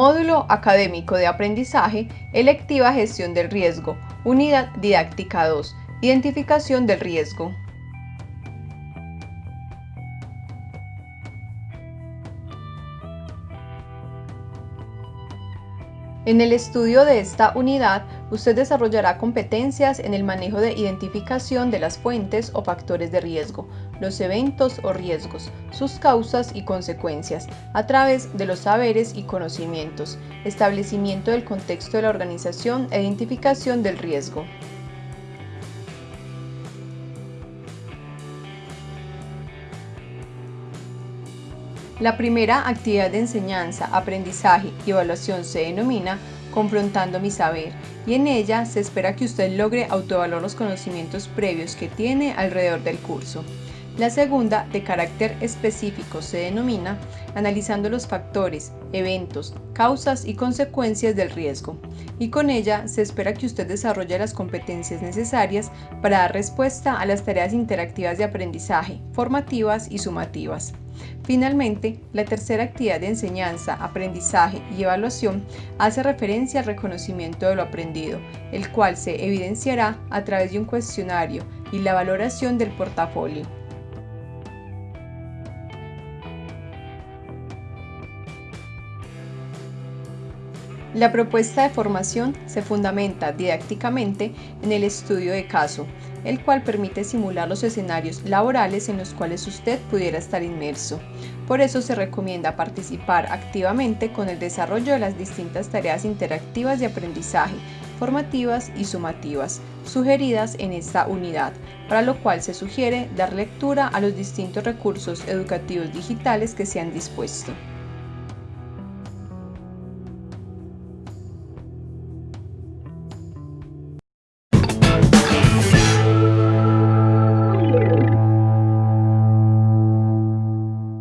Ciclo Académico de Aprendizaje, Electiva Gestión del Riesgo, Unidad Didáctica 2, Identificación del Riesgo. En el estudio de esta unidad, usted desarrollará competencias en el manejo de identificación de las fuentes o factores de riesgo, los eventos o riesgos, sus causas y consecuencias, a través de los saberes y conocimientos, establecimiento del contexto de la organización e identificación del riesgo. La primera actividad de enseñanza, aprendizaje y evaluación se denomina Confrontando mi saber y en ella se espera que usted logre autoevaluar los conocimientos previos que tiene alrededor del curso. La segunda, de carácter específico, se denomina analizando los factores, eventos, causas y consecuencias del riesgo, y con ella se espera que usted desarrolle las competencias necesarias para dar respuesta a las tareas interactivas de aprendizaje, formativas y sumativas. Finalmente, la tercera actividad de enseñanza, aprendizaje y evaluación hace referencia al reconocimiento de lo aprendido, el cual se evidenciará a través de un cuestionario y la valoración del portafolio. La propuesta de formación se fundamenta didácticamente en el estudio de caso, el cual permite simular los escenarios laborales en los cuales usted pudiera estar inmerso. Por eso se recomienda participar activamente con el desarrollo de las distintas tareas interactivas de aprendizaje, formativas y sumativas, sugeridas en esta unidad, para lo cual se sugiere dar lectura a los distintos recursos educativos digitales que se han dispuesto.